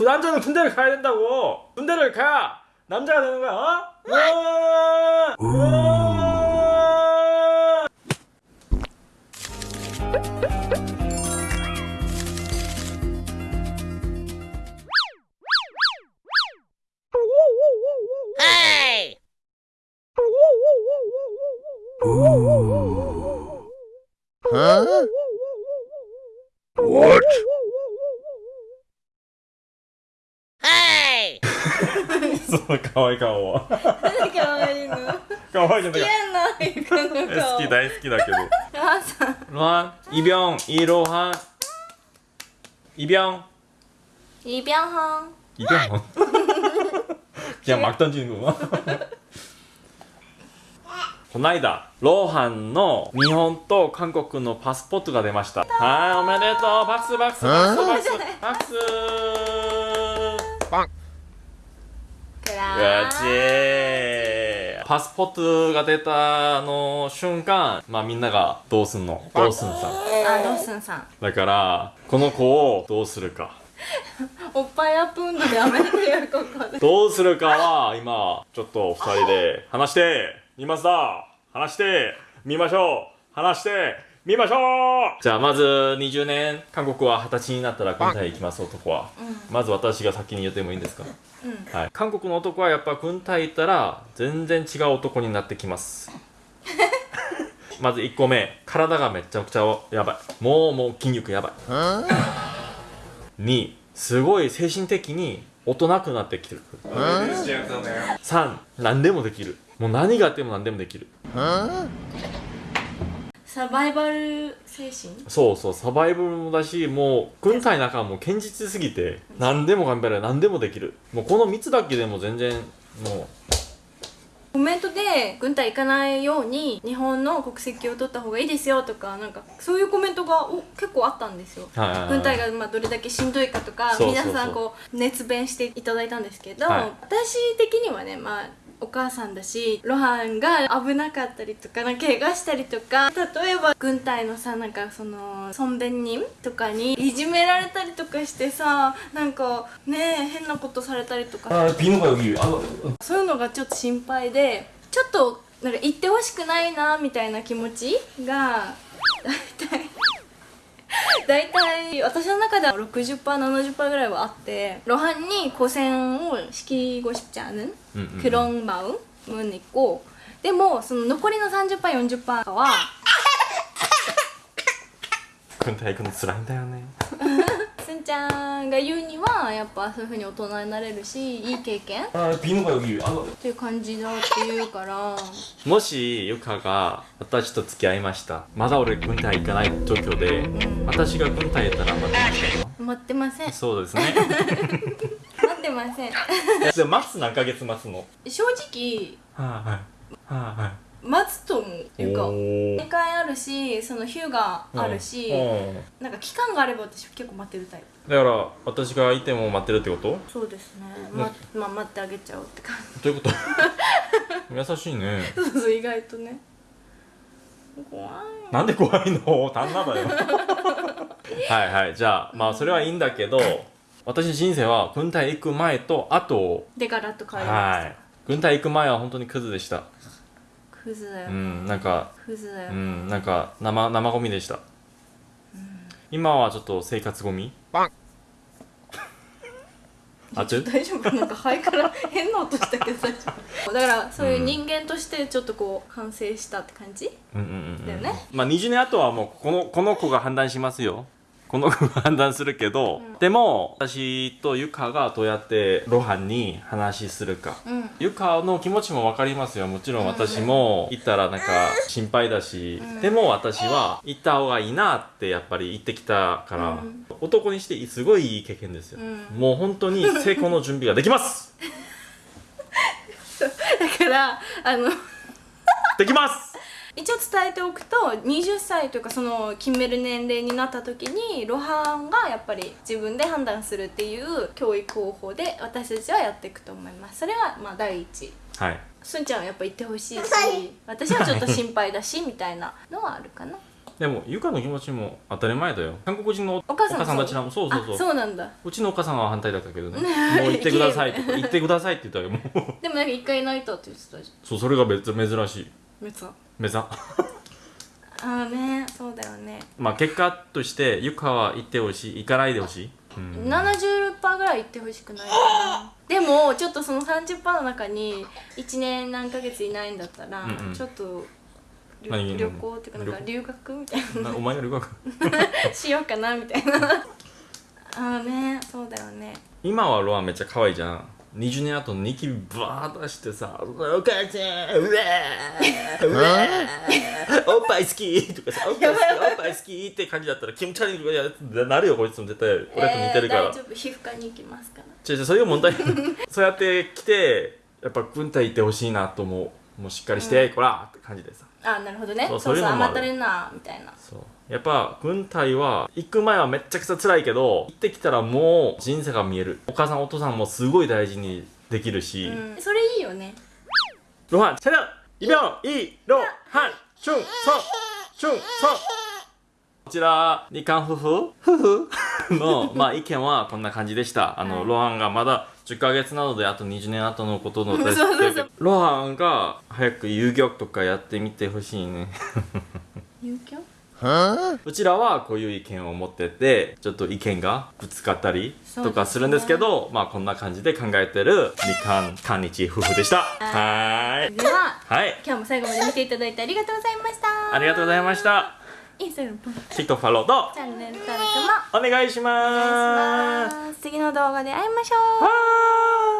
그 남자는 군대를 가야 된다고 군대를 가야 남자가 되는 거야 어? 우와! What? その可愛い顔は何かわいいの可愛いじゃない嫌なイカのえ顔好き大好きだけどあさんロハンイビョンイロハンイビョンイビャンハン 이병 그냥 막 던지는 거구나 この間ローハンの日本と韓国のパスポートが出ましたはいおめでとうパクスパクスパクスパクスパクス ラチーパスポートが出たあの瞬間まあみんながどうすんの？どうすんさ？あドッスンさん？だからこの子をどうするか。おっぱいアップ運動やめてよここで。どうするかは今ちょっと二人で。話してみますだ。話してみましょう。話してみましょう。じゃあまず20年韓国は二十歳になったら軍隊行きます男は、まず私が先に言ってもいいんですか、はい、韓国の男はやっぱ軍隊行ったら全然違う男になってきます。まず1個目体がめちゃくちゃやばい。もうもう筋肉やばい。2すごい精神的に大人くなってきてる。3何でもできる。もう何があっても何でもできるサバイバル精神？そうそうサバイバルもだしもう軍隊の中はもう堅実すぎて何でも頑張れる何でもできる。もうこの3つだけでも全然もコメントで軍隊行かないように日本の国籍を取った方がいいですよとかなんかそういうコメントがお結構あったんですよ。う、はいはいはい。軍隊がまあどれだけしんどいかとか皆さんこう熱弁していただいたんですけど、はい。私的にはねまあお母さんだし露伴が危なかったりとかな怪我したりとか例えば軍隊のさなんかその尊便人とかにいじめられたりとかしてさなんかね変なことされたりとかそういうのがちょっと心配でちょっとなんか言ってほしくないなみたいな気持ちが 大体。大体私の中では 60%70% ぐらいはあってロハンに고생을시키고싶지않은 음, 음, 그런 마음은 있고でもその残りの 30%40% は 군대 이건 쓰라인다 요네 す んちゃんが言うにはやっぱそういうふうに大人になれるしいい経験っ 아 비누가 여기 아, ていう感じだっていうからもしユカが私と付き合いましたまだ俺軍隊行かない状況で、私が軍隊行ったら待ってましたか待ってませんそうですね待ってませんで待つ何ヶ月待つの正直はいはいはいはい 待つと思うっていうかおー。2回あるしそのヒューがあるし、うん。なんか期間があれば私結構待ってるタイプ。だから私がいても待ってるってこと？そうですね。ままあ待ってあげちゃおうって感じ。どういうこと？優しいね。そうそう意外とね。怖い。なんで怖いの？旦那だよ。はいはい。じゃあまあそれはいいんだけど私の人生は軍隊行く前と後でガラッと変えるはい。軍隊行く前は本当にクズでしたクズだよ、うんなんかクズだよ、うんなんか生生ゴミでした、今はちょっと生活ゴミ？あちょ 大丈夫？なんか肺から 変な音したけど大丈夫。だからそういう人間としてちょっとこう反省したって感じ、うん。うんうんうんだよね。まあ20年後はもうこのこの子が判断しますよこの子が判断するけど、でも私とユカがどうやってロハンに話するか、うん。ユカの気持ちも分かりますよ。もちろん私も行ったらなんか心配だし、でも私は行った方がいいなってやっぱり言ってきたから、うん。男にしてすごいいい経験ですよ、うん。もう本当に成功の準備ができます。だからあの。できます一応伝えておくと20歳というかその決める年齢になった時にロハンがやっぱり自分で判断するっていう教育方法で私たちはやっていくと思います。それがまあ第一。はい。すんちゃんはやっぱ言ってほしいし私はちょっと心配だしみたいなのはあるかな。でもゆかの気持ちも当たり前だよ。韓国人のお母さんたちらもそうそうそう。あそうなんだ。うちのお母さんは反対だったけどね。もう行ってくださいって言ってくださいって言ったらもう。でもなんか一回泣いたって言ってたじそうそれが別珍しいゃんめっちゃ目ざ。ああねそうだよね、まあ結果としてゆかは行ってほしい行かないでほしい、うん、70%ぐらい行ってほしくないかな。でもちょっとその30%の中に1年何ヶ月いないんだったら、うんうん。ちょっと旅行っていうかなんか留学みたいな。なお前が留学 しようかなみたいな。ああねそうだよね。今はロアンめっちゃ可愛いじゃん20年後ニキビバー出してさ「お母ちゃんうわーうわーおっぱい好き」とかさ「おっぱい好きおっぱい好き」って感じだったら気持ち悪いとかやなるよこいつも絶対俺と似てるから、えー大丈夫。皮膚科に行きますから違う違うそういう問題。そうやって来てやっぱ軍隊行ってほしいなと思う。もうしっかりして、こらって感じでさ。あなるほどね。そそううそううそいうのもある。甘ったれんなみたいな。そうやっぱ軍隊は行く前はめっちゃくちゃ辛いけど行ってきたらもう人生が見える。お母さんお父さんもすごい大事にできるし、うん。それいいよね。ロハンチャイビョンイロハンチュンソンチュンソン。こちら日韓夫婦夫婦？のまあ意見はこんな感じでした。あの、はい。ロハンがまだ10ヶ月なのであと20年後のことの そうそうそう。ロハンが早く遊戯とかやってみてほしいね。入居うちらはこういう意見を持っててちょっと意見がぶつかったりとかするんですけどまあこんな感じで考えてる日韓韓日夫婦でした。はー。い。でははい。今日も最後まで見ていただいてありがとうございました。ありがとうございました。インスタグラムポン TikTok フォローとチャンネル登録もお願いしおます。願いします。次の動画で会いましょう。はーい